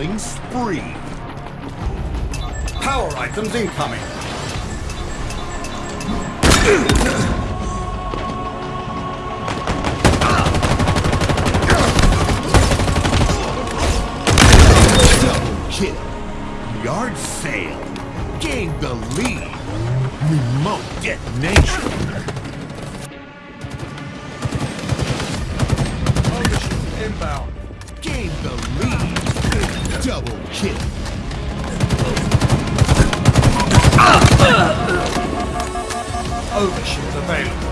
Killing spree. Power items incoming. Kill. Yard sale. Gain the lead. Remote detonation. Inbound. Gain the lead. Double kill. Overshield available.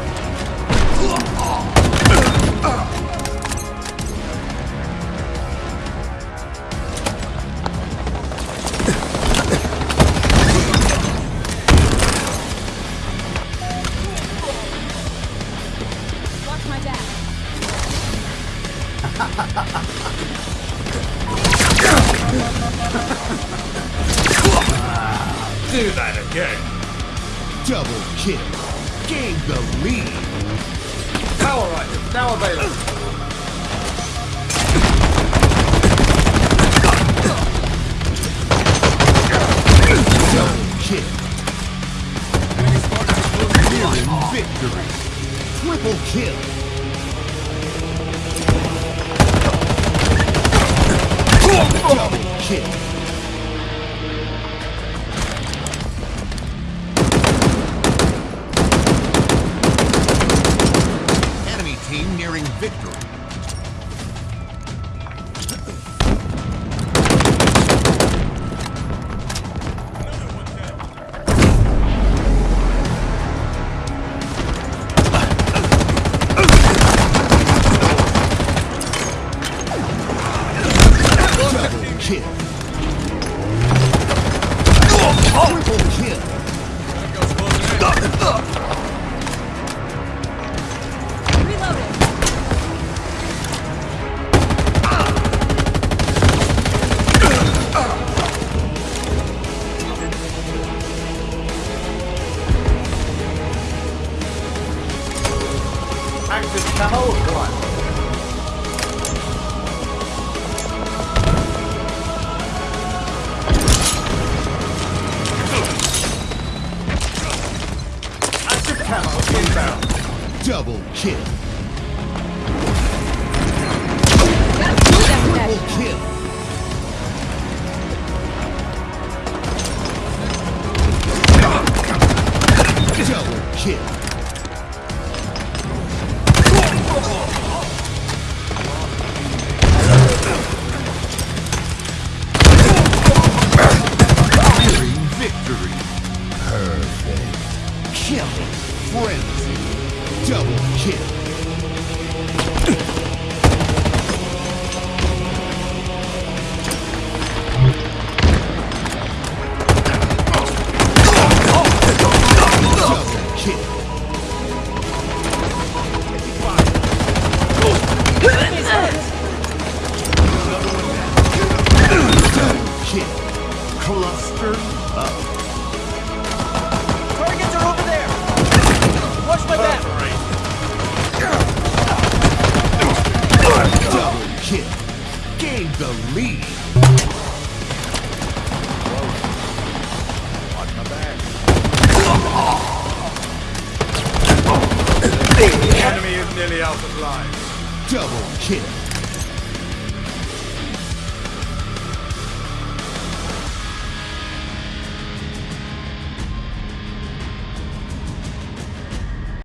Watch my back. Do that again. Double kill. Gain the lead. Power items now available. Double Acquired. Active camo inbound. Double kill. Frenzy. Double kill. Nearly out of life. Double kill.